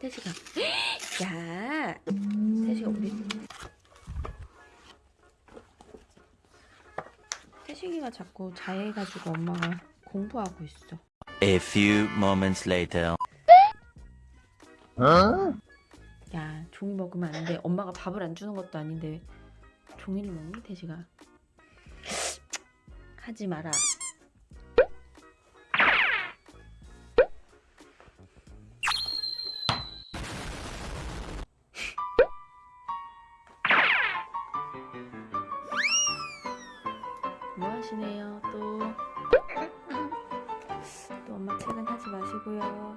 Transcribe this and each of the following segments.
태식아. 야, 태식아 우리 태식이가 자꾸 자해가지고 엄마가 공부하고 있어. A few moments later. 야, 종이 먹으면 안 돼. 엄마가 밥을 안 주는 것도 아닌데 종이를 먹니, 태식아? 하지 마라. 뭐 하시네요, 또? 또 엄마 퇴근하지 마시고요.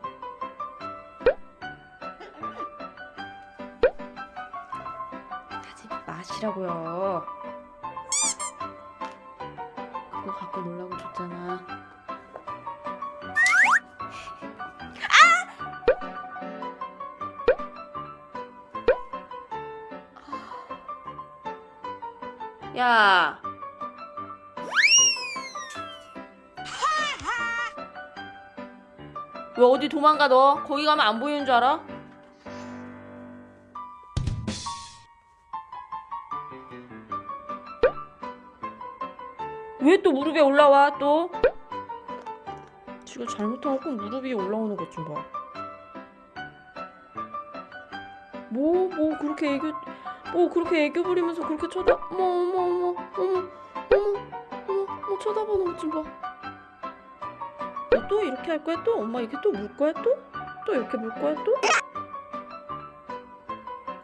하지 마시라고요. 그거 갖고 놀라고 줬잖아. 아! 야. 왜 어디 도망가 너? 거기 가면 안 보이는 줄 알아? 왜 또 무릎에 올라와 또? 지가 잘못하고 꼭 무릎 위에 올라오는 것 좀 봐. 뭐, 뭐 그렇게 애교, 뭐 그렇게 애교 부리면서 그렇게 쳐다, 어머, 어머, 어머, 어머, 어머, 어머, 어머, 쳐다보는 것 좀 봐. 너또 이렇게 할 거야 또? 엄마 이렇게 또 물 거야 또? 또 이렇게 물 거야 또?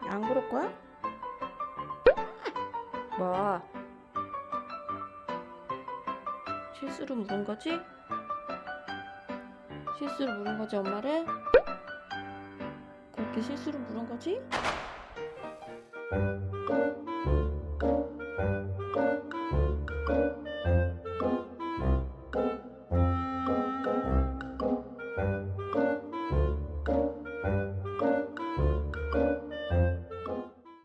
안 그럴 거야? 뭐? 실수로 물은 거지? 실수로 물은 거지 엄마를? 그렇게 실수로 물은 거지?